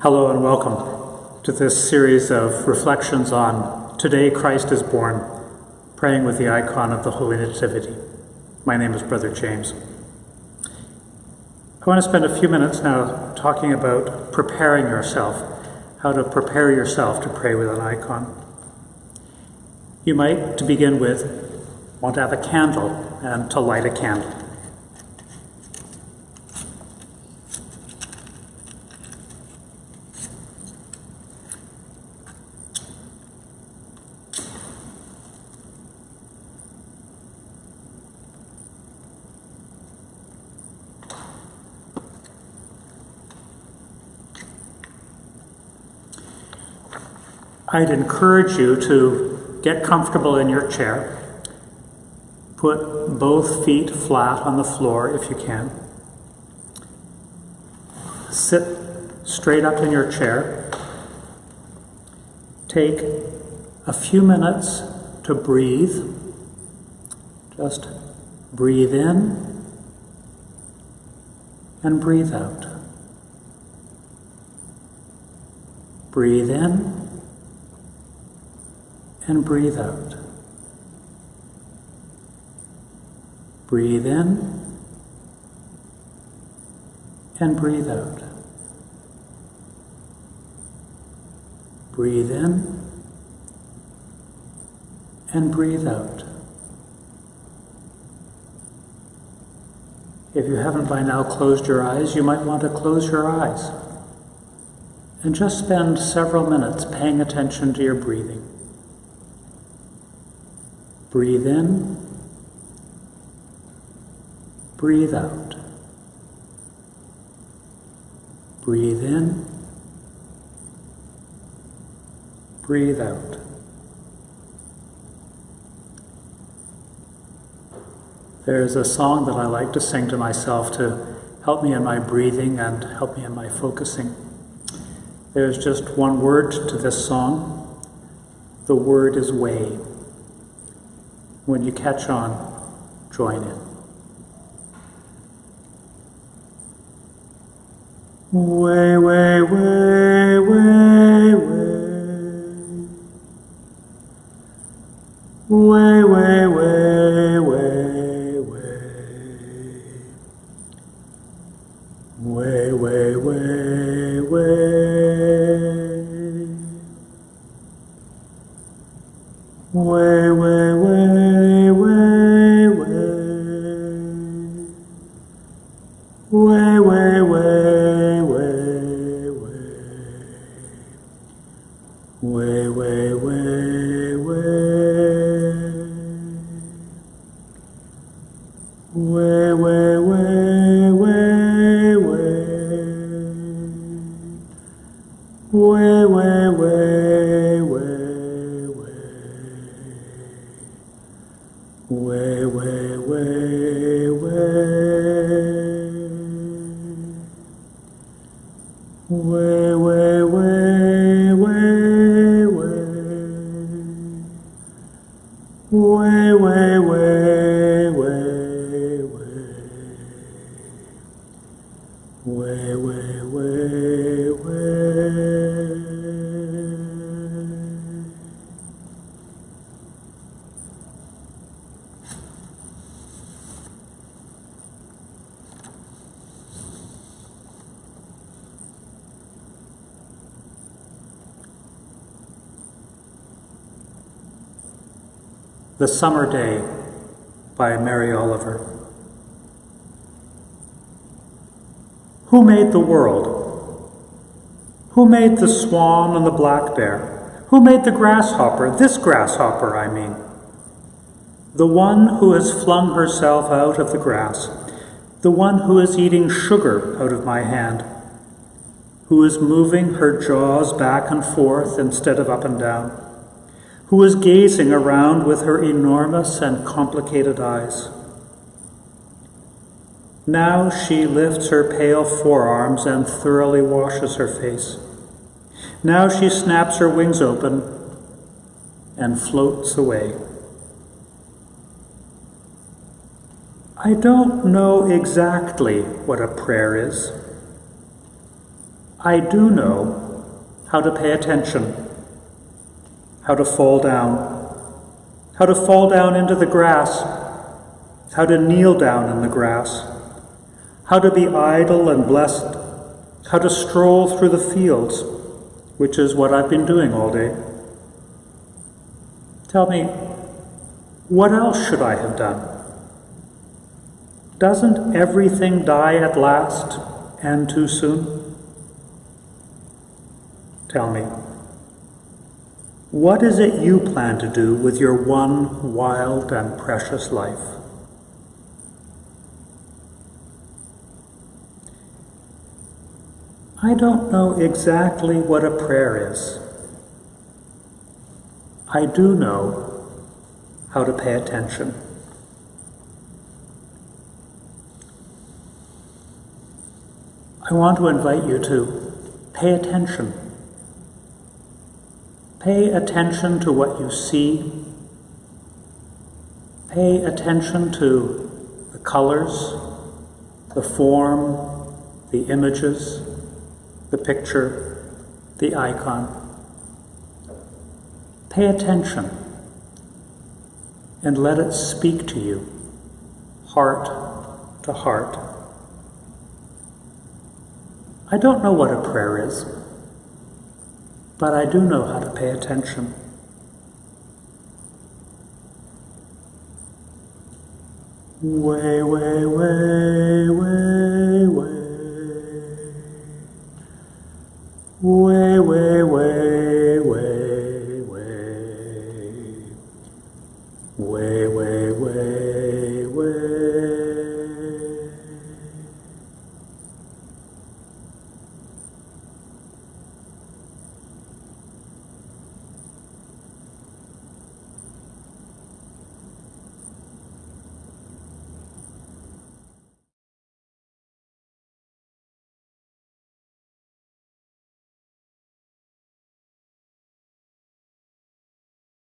Hello and welcome to this series of reflections on Today Christ is Born, praying with the icon of the Holy Nativity. My name is Brother James. I want to spend a few minutes now talking about preparing yourself, how to prepare yourself to pray with an icon. You might, to begin with, want to have a candle and to light a candle. I'd encourage you to get comfortable in your chair. Put both feet flat on the floor if you can. Sit straight up in your chair. Take a few minutes to breathe. Just breathe in and breathe out. Breathe in and breathe out. Breathe in and breathe out. Breathe in and breathe out. If you haven't by now closed your eyes, you might want to close your eyes and just spend several minutes paying attention to your breathing. Breathe in, breathe out. Breathe in, breathe out. There's a song that I like to sing to myself to help me in my breathing and help me in my focusing. There's just one word to this song. The word is way. When you catch on, join in. Way, way, way, way, way. Way, Way, way, way, way. Way, way, way, way, way. Way, way, way, The Summer Day by Mary Oliver. Who made the world? Who made the swan and the black bear? Who made the grasshopper, this grasshopper, I mean? The one who has flung herself out of the grass, the one who is eating sugar out of my hand, who is moving her jaws back and forth instead of up and down who is gazing around with her enormous and complicated eyes. Now she lifts her pale forearms and thoroughly washes her face. Now she snaps her wings open and floats away. I don't know exactly what a prayer is. I do know how to pay attention, how to fall down, how to fall down into the grass, how to kneel down in the grass, how to be idle and blessed, how to stroll through the fields, which is what I've been doing all day. Tell me, what else should I have done? Doesn't everything die at last and too soon? Tell me, what is it you plan to do with your one wild and precious life? I don't know exactly what a prayer is. I do know how to pay attention. I want to invite you to pay attention. Pay attention to what you see. Pay attention to the colors, the form, the images, the picture, the icon. Pay attention and let it speak to you, heart to heart. I don't know what a prayer is, but I do know how to pay attention. Way, way, way, way, way. Way, way, way, way, way. Way, way, way.